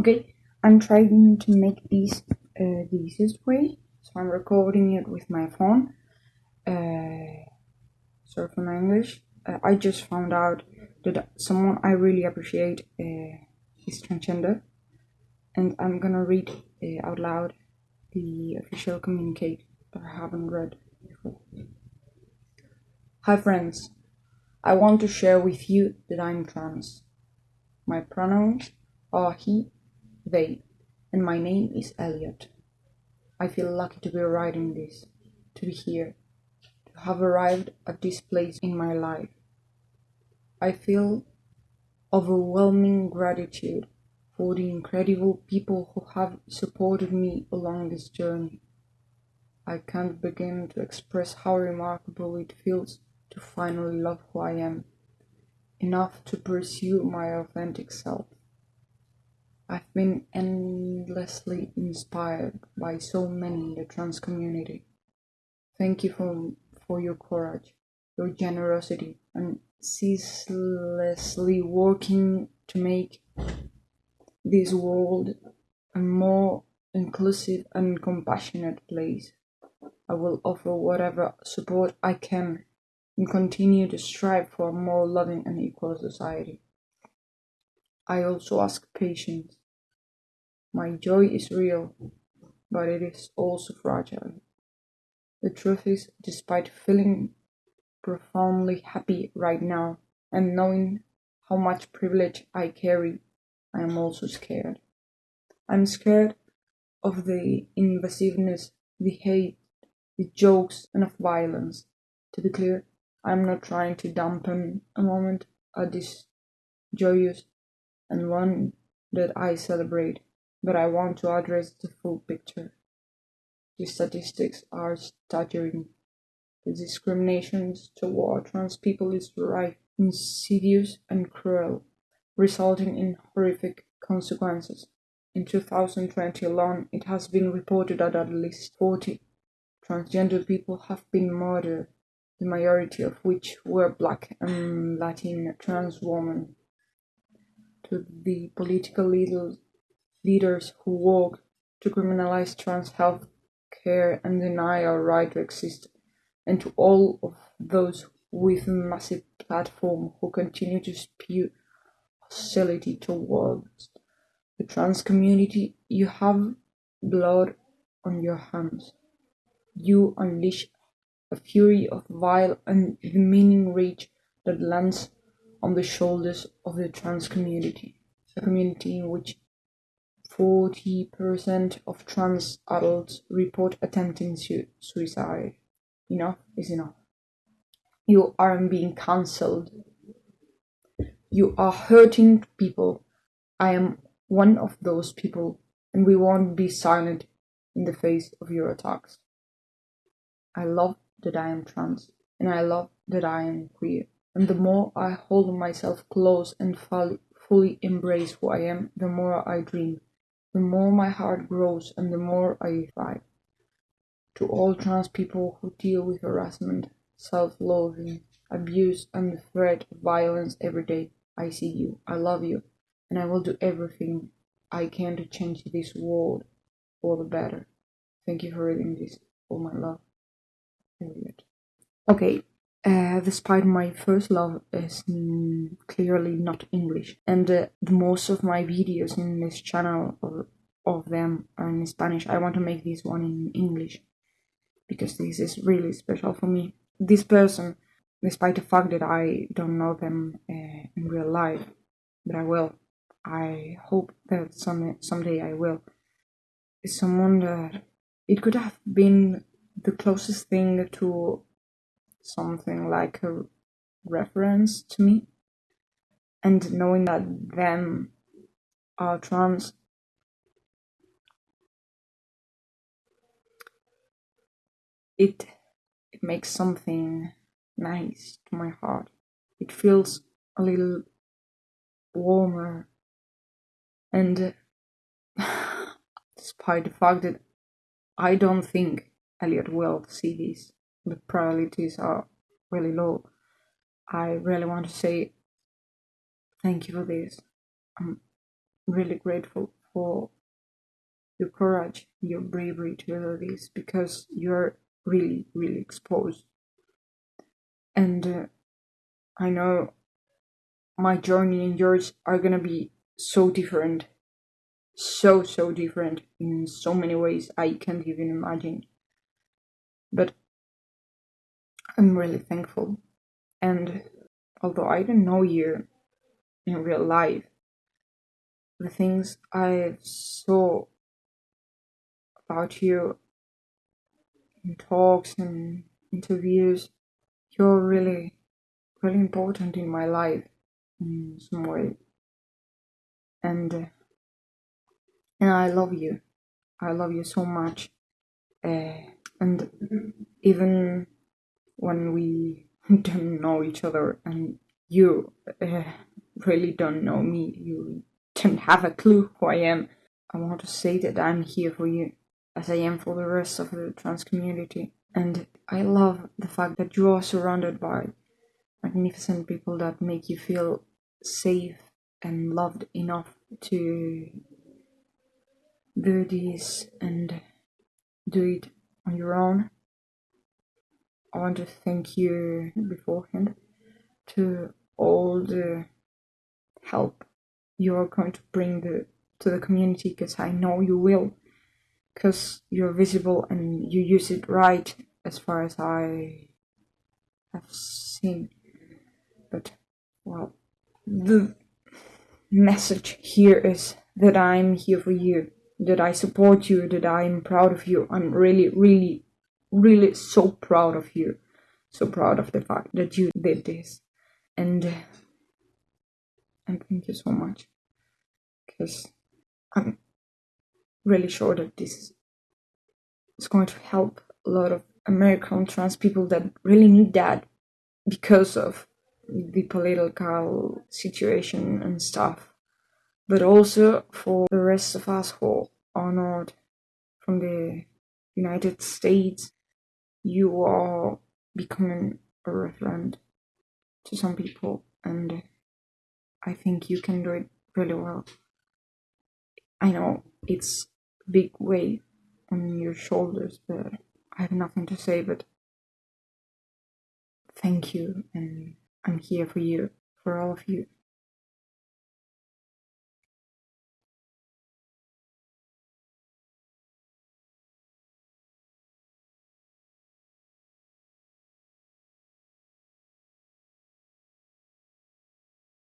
Okay, I'm trying to make this uh, the easiest way, so I'm recording it with my phone. Uh, sorry for my English. Uh, I just found out that someone I really appreciate uh, is transgender, and I'm gonna read uh, out loud the official communique that I haven't read before. Hi friends, I want to share with you that I'm trans. My pronouns are he, they, and my name is Elliot. I feel lucky to be writing this, to be here, to have arrived at this place in my life. I feel overwhelming gratitude for the incredible people who have supported me along this journey. I can't begin to express how remarkable it feels to finally love who I am, enough to pursue my authentic self. Been endlessly inspired by so many in the trans community. Thank you for, for your courage, your generosity, and ceaselessly working to make this world a more inclusive and compassionate place. I will offer whatever support I can and continue to strive for a more loving and equal society. I also ask patience my joy is real, but it is also fragile. The truth is, despite feeling profoundly happy right now and knowing how much privilege I carry, I am also scared. I'm scared of the invasiveness, the hate, the jokes, and of violence. To be clear, I'm not trying to dampen a moment at this joyous and one that I celebrate but I want to address the full picture. The statistics are staggering. The discriminations toward trans people is rife, insidious, and cruel, resulting in horrific consequences. In 2020 alone, it has been reported that at least 40 transgender people have been murdered, the majority of which were black and Latin trans women. To the political leaders leaders who work to criminalize trans health care and deny our right to exist, and to all of those with massive platform who continue to spew hostility towards the trans community, you have blood on your hands. You unleash a fury of vile and demeaning rage that lands on the shoulders of the trans community, a community in which Forty percent of trans adults report attempting suicide. Enough is enough. You aren't being cancelled. You are hurting people. I am one of those people, and we won't be silent in the face of your attacks. I love that I am trans, and I love that I am queer. And the more I hold myself close and fully embrace who I am, the more I dream the more my heart grows and the more I thrive. To all trans people who deal with harassment, self-loathing, abuse, and the threat of violence every day, I see you, I love you, and I will do everything I can to change this world for the better. Thank you for reading this. All my love, Elliot. Okay, uh, despite my first love is clearly not English, and uh, most of my videos in this channel or of them are in Spanish. I want to make this one in English because this is really special for me. This person, despite the fact that I don't know them uh, in real life, but I will. I hope that some someday I will. Is someone that it could have been the closest thing to something like a reference to me. And knowing that them are trans it it makes something nice to my heart. It feels a little warmer. And despite the fact that I don't think Elliot will see this the probabilities are really low. I really want to say thank you for this. I'm really grateful for your courage, your bravery to do this because you're really, really exposed. And uh, I know my journey and yours are gonna be so different. So, so different in so many ways I can't even imagine. But I'm really thankful. And although I don't know you in real life, the things I saw about you in talks and interviews, you're really, really important in my life in some way. And and I love you. I love you so much. Uh, and even when we don't know each other and you uh, really don't know me, you don't have a clue who I am. I want to say that I'm here for you as I am for the rest of the trans community. And I love the fact that you are surrounded by magnificent people that make you feel safe and loved enough to do this and do it on your own. I want to thank you beforehand to all the help you are going to bring the, to the community because I know you will because you're visible and you use it right as far as I have seen. But, well, the message here is that I'm here for you, that I support you, that I'm proud of you. I'm really, really, really so proud of you. So proud of the fact that you did this. And, and thank you so much. Because I'm really sure that this is going to help a lot of American trans people that really need that because of the political situation and stuff, but also for the rest of us who are not from the United States. You are becoming a reference to some people, and I think you can do it really well. I know it's a big weight on your shoulders, but I have nothing to say but thank you, and I'm here for you, for all of you.